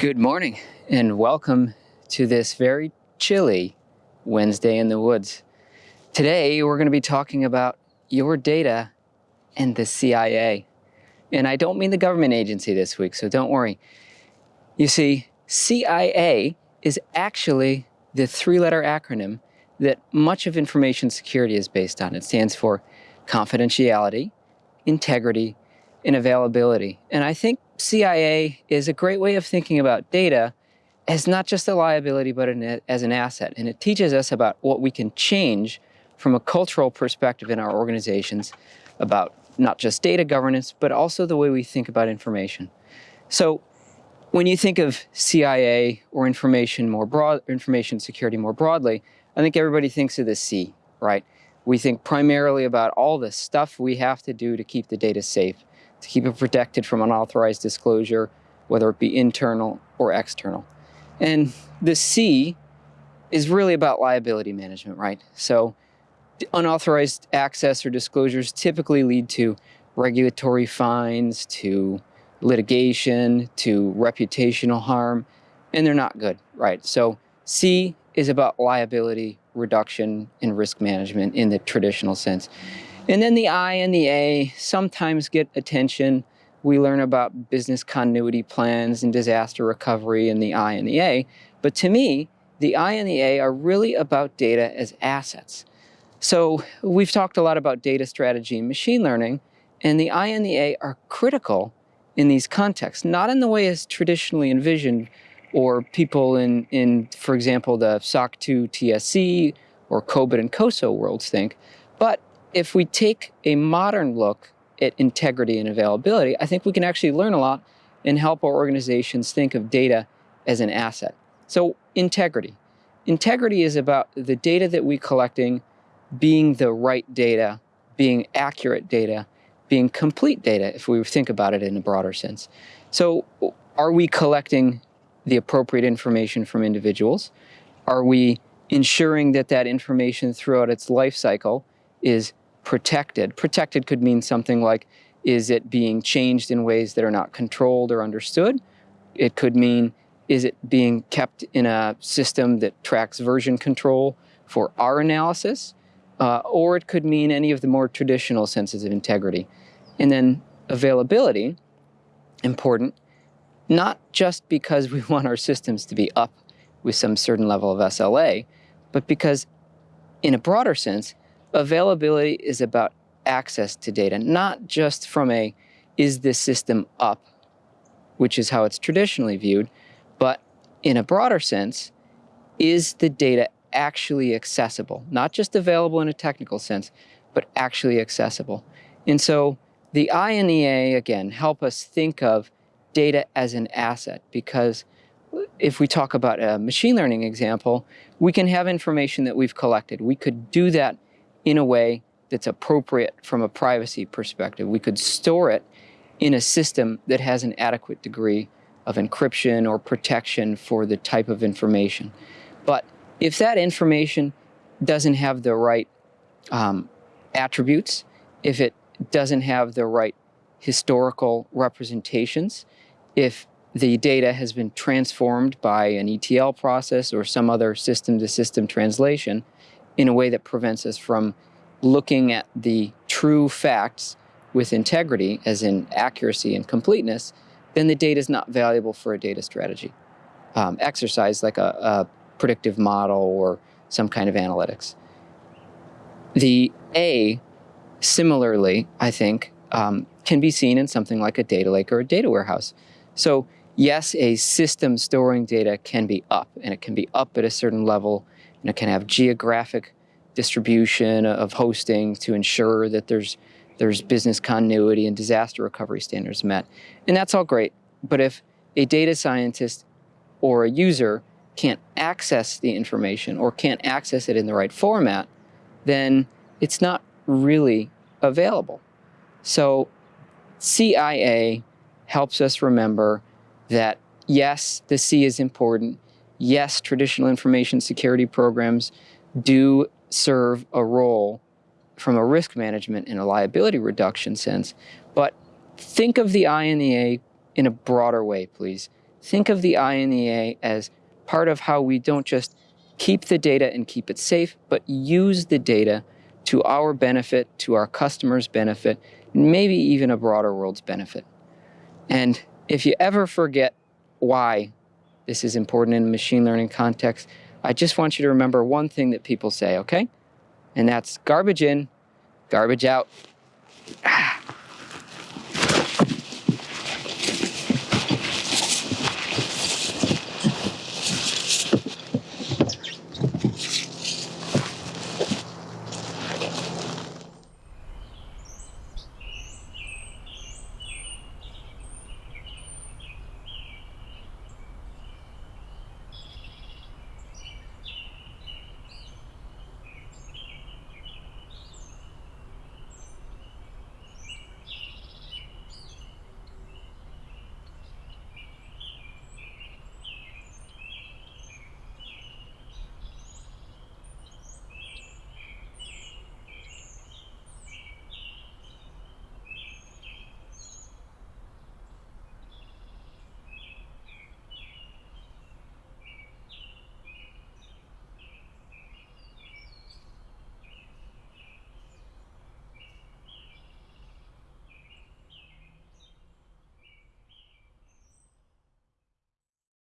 Good morning and welcome to this very chilly Wednesday in the woods. Today we're going to be talking about your data and the CIA. And I don't mean the government agency this week, so don't worry. You see, CIA is actually the three-letter acronym that much of information security is based on. It stands for confidentiality, integrity, and availability. And I think CIA is a great way of thinking about data as not just a liability, but an, as an asset. And it teaches us about what we can change from a cultural perspective in our organizations about not just data governance, but also the way we think about information. So when you think of CIA or information more broad, information security more broadly, I think everybody thinks of the C, right? We think primarily about all the stuff we have to do to keep the data safe to keep it protected from unauthorized disclosure, whether it be internal or external. And the C is really about liability management, right? So unauthorized access or disclosures typically lead to regulatory fines, to litigation, to reputational harm, and they're not good, right? So C is about liability reduction and risk management in the traditional sense. And then the I and the A sometimes get attention. We learn about business continuity plans and disaster recovery in the I and the A. But to me, the I and the A are really about data as assets. So we've talked a lot about data strategy and machine learning, and the I and the A are critical in these contexts, not in the way as traditionally envisioned or people in, in for example, the SOC 2 TSC or COBIT and COSO worlds think, but if we take a modern look at integrity and availability, I think we can actually learn a lot and help our organizations think of data as an asset. So integrity. Integrity is about the data that we're collecting being the right data, being accurate data, being complete data, if we think about it in a broader sense. So are we collecting the appropriate information from individuals? Are we ensuring that that information throughout its life cycle is protected. Protected could mean something like, is it being changed in ways that are not controlled or understood? It could mean, is it being kept in a system that tracks version control for our analysis? Uh, or it could mean any of the more traditional senses of integrity. And then availability, important, not just because we want our systems to be up with some certain level of SLA, but because in a broader sense, availability is about access to data, not just from a, is this system up, which is how it's traditionally viewed, but in a broader sense, is the data actually accessible? Not just available in a technical sense, but actually accessible. And so the I and the again, help us think of data as an asset because if we talk about a machine learning example, we can have information that we've collected. We could do that in a way that's appropriate from a privacy perspective. We could store it in a system that has an adequate degree of encryption or protection for the type of information. But if that information doesn't have the right um, attributes, if it doesn't have the right historical representations, if the data has been transformed by an ETL process or some other system-to-system -system translation, in a way that prevents us from looking at the true facts with integrity, as in accuracy and completeness, then the data is not valuable for a data strategy um, exercise like a, a predictive model or some kind of analytics. The A, similarly, I think, um, can be seen in something like a data lake or a data warehouse. So yes, a system storing data can be up, and it can be up at a certain level and it can have geographic distribution of hosting to ensure that there's there's business continuity and disaster recovery standards met. And that's all great. But if a data scientist or a user can't access the information or can't access it in the right format, then it's not really available. So CIA helps us remember that yes, the C is important, yes, traditional information security programs do serve a role from a risk management and a liability reduction sense, but think of the I and the A in a broader way, please. think of the I and the A as part of how we don't just keep the data and keep it safe, but use the data to our benefit, to our customers' benefit, maybe even a broader world's benefit. And if you ever forget why this is important in machine learning context, I just want you to remember one thing that people say, okay? And that's garbage in, garbage out. Ah.